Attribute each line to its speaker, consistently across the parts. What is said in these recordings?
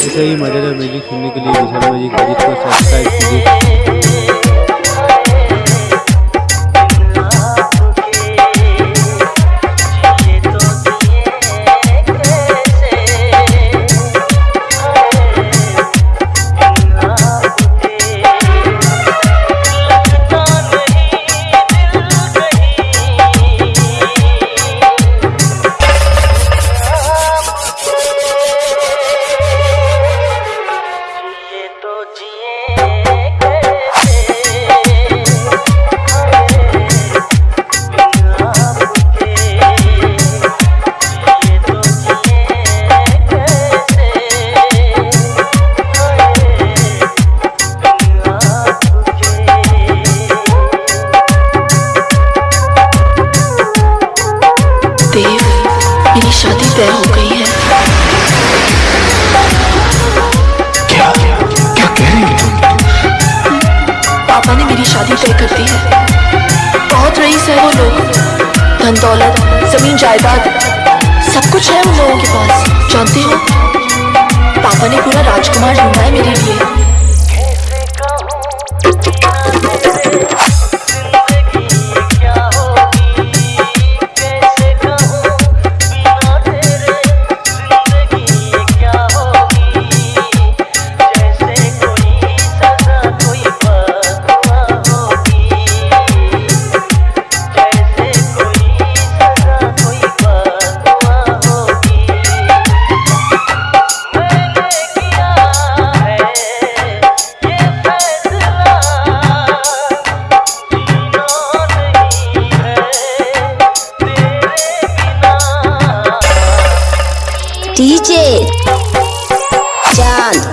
Speaker 1: ऐसे ही मज़ेदार म्यूज़िक सुनने के लिए विशाल म्यूज़िक सब्सक्राइब कीजिए।
Speaker 2: ने मेरी शादी तय कर है। बहुत रईस है वो लोग। धन दौलत, ज़मीन जायदाद, सब कुछ है उन लोगों के पास। जानते हो? पापा ने पूरा राजकुमार ढूंढा है मेरे लिए।
Speaker 3: डीजे। चाँद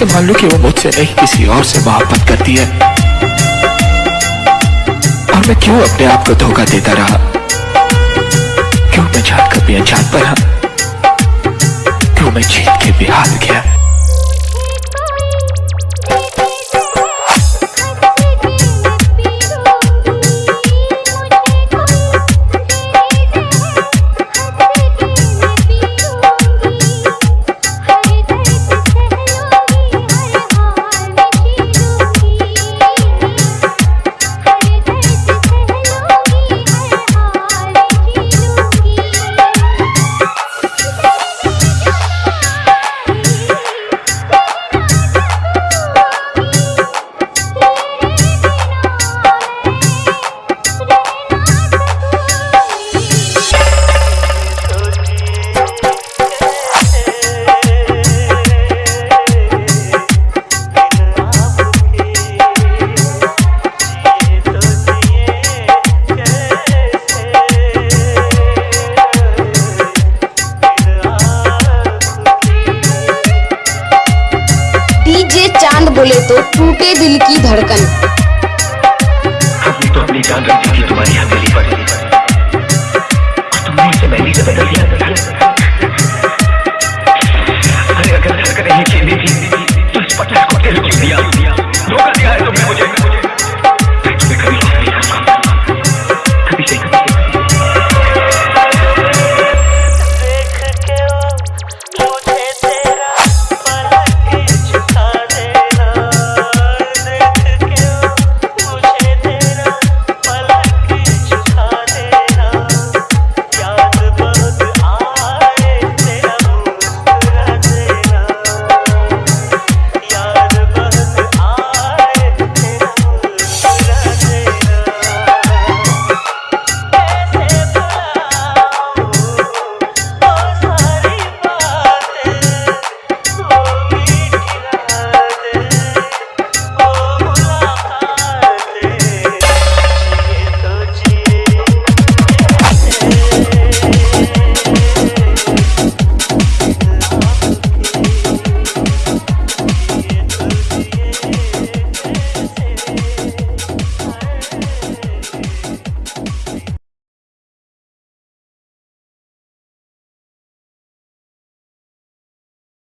Speaker 4: कैसे मान लो कि वो मुझसे नहीं किसी और से मोहब्बत करती है। और मैं क्यों अपने आप को धोखा देता रहा? क्यों मैं जान कर भी अनजान पर क्यों मैं जीत के भी हार गया
Speaker 3: चाँद बोले तो टूटे दिल की धड़कन।
Speaker 5: तो अपनी जान रखी थी, तुम्हारी हथेली पर। तुमने इसे मैली से बदल दिया। अरे अगर धड़कन नहीं थी तो इस पचास को दिल दिया।